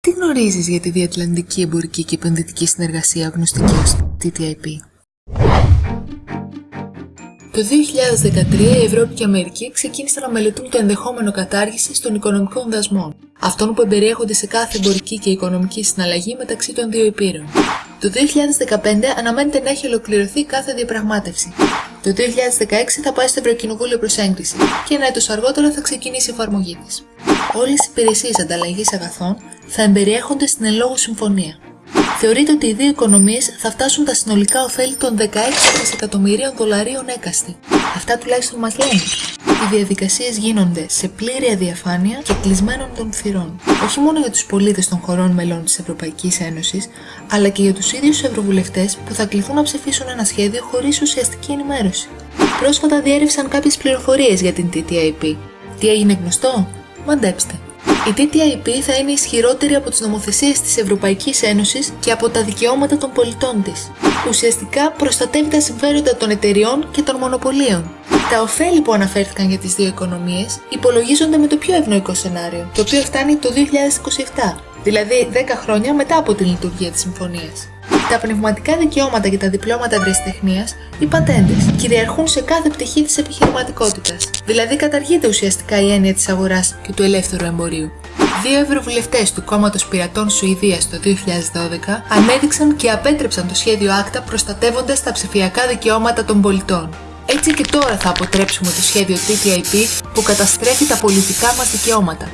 Τι γνωρίζεις για τη Διατλαντική Εμπορική και Επενδυτική Συνεργασία γνωστική ως TTIP? Το 2013 η Ευρώπη και η Αμερική ξεκίνησαν να μελετούν το ενδεχόμενο κατάργησης των οικονομικών δασμών, αυτών που εμπεριέχονται σε κάθε εμπορική και οικονομική συναλλαγή μεταξύ των δύο υπήρων. Το 2015 αναμένεται να έχει ολοκληρωθεί κάθε διαπραγμάτευση. Το 2016 θα πάει στο Ευρωκοινοβούλιο προς έγκριση και ένα έτος αργότερα θα ξεκινήσει η εφαρμογή της. Όλες οι υπηρεσίες ανταλλαγής αγαθών θα εμπεριέχονται στην εν λόγω συμφωνία. Θεωρείται ότι οι δύο οικονομίες θα φτάσουν τα συνολικά ωφέλη των 16 δισεκατομμυρίων δολαρίων έκαστη. Αυτά τουλάχιστον μας λένε. Οι διαδικασίες γίνονται σε πλήρη αδιαφάνεια και κλεισμένων των θυρών. Όχι μόνο για τους πολίτες των χωρών μελών της Ευρωπαϊκής Ένωσης, αλλά και για τους ίδιους ευρωβουλευτές που θα κληθούν να ψηφίσουν ένα σχέδιο χωρίς ουσιαστική ενημέρωση. Πρόσφατα διέρευσαν κάποιες πληροφορίες για την TTIP. Τι έγινε γνωστό; Μαντέψτε. Η TTIP θα είναι ισχυρότερη από τις νομοθεσίες της Ευρωπαϊκής Ένωσης και από τα δικαιώματα των πολιτών της. Ουσιαστικά προστατεύει τα συμφέροντα των εταιριών και των μονοπωλίων. Τα ωφέλη που αναφέρθηκαν για τις δύο οικονομίες υπολογίζονται με το πιο ευνοϊκό σενάριο, το οποίο φτάνει το 2027, δηλαδή 10 χρόνια μετά από την λειτουργία της συμφωνίας. Τα πνευματικά δικαιώματα και τα διπλώματα ευρεσιτεχνίας, οι πατέντε, κυριαρχούν σε κάθε πτυχή της επιχειρηματικότητας. Δηλαδή, καταργείται ουσιαστικά η έννοια της αγοράς και του ελεύθερου εμπορίου. Δύο ευρωβουλευτές του κόμματος Πειρατών Σουηδίας το 2012 ανέδειξαν και απέτρεψαν το σχέδιο ACTA προστατεύοντας τα ψηφιακά δικαιώματα των πολιτών. Έτσι και τώρα θα αποτρέψουμε το σχέδιο TTIP που καταστρέφει τα πολιτικά μας δικαιώματα.